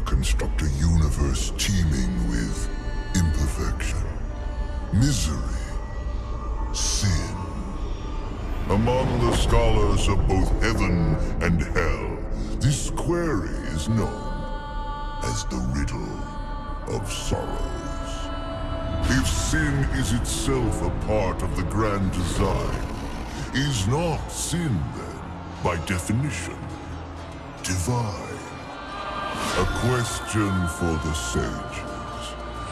construct a universe teeming with imperfection, misery, sin. Among the scholars of both heaven and hell, this query is known as the riddle of sorrows. If sin is itself a part of the grand design, is not sin then, by definition, divine? A question for the sages.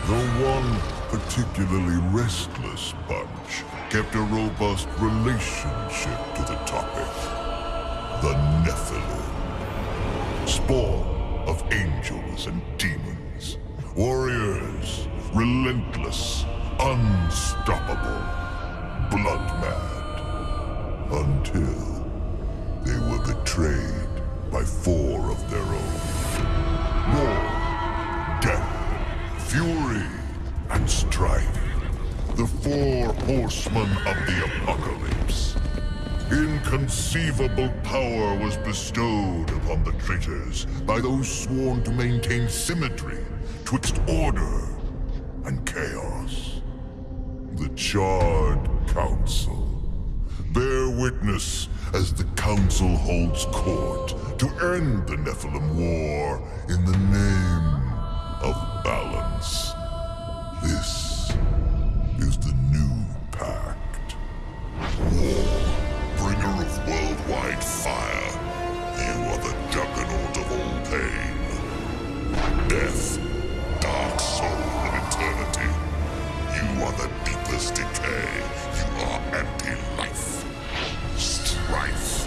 The one particularly restless bunch kept a robust relationship to the topic. The Nephilim. Spawn of angels and demons. Warriors, relentless, unstoppable, blood mad. Until they were betrayed by four and strife. The four horsemen of the apocalypse. Inconceivable power was bestowed upon the traitors by those sworn to maintain symmetry twixt order and chaos. The Charred Council. Bear witness as the Council holds court to end the Nephilim War in the name of balance. Fire. You are the juggernaut of all pain. Death, dark soul of eternity. You are the deepest decay. You are anti-life. Strife.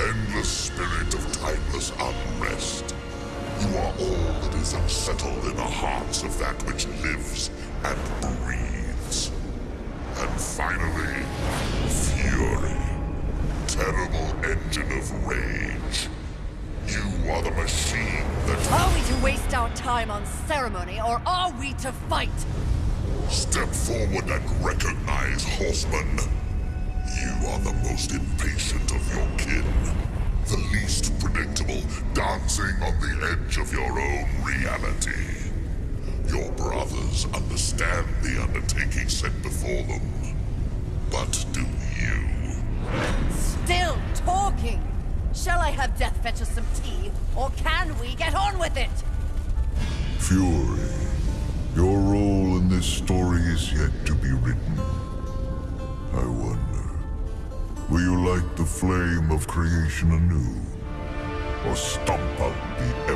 Endless spirit of timeless unrest. You are all that is unsettled in the hearts of that which lives and Terrible engine of rage. You are the machine that Are we to waste our time on ceremony, or are we to fight? Step forward and recognize, horseman. You are the most impatient of your kin. The least predictable, dancing on the edge of your own reality. Your brothers understand the undertaking set before them. But do have Death fetch us some tea, or can we get on with it? Fury, your role in this story is yet to be written. I wonder, will you light the flame of creation anew? Or stomp out the